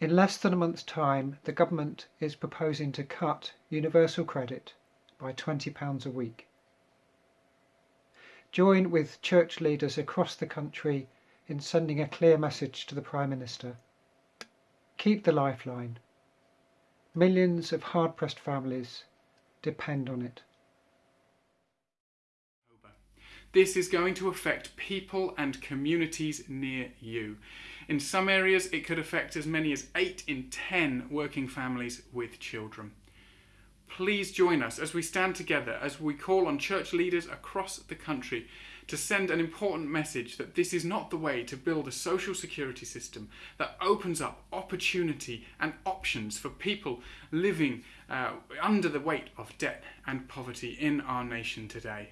In less than a month's time, the government is proposing to cut universal credit by £20 a week. Join with church leaders across the country in sending a clear message to the Prime Minister. Keep the lifeline. Millions of hard pressed families depend on it. This is going to affect people and communities near you. In some areas, it could affect as many as 8 in 10 working families with children. Please join us as we stand together as we call on church leaders across the country to send an important message that this is not the way to build a social security system that opens up opportunity and options for people living uh, under the weight of debt and poverty in our nation today.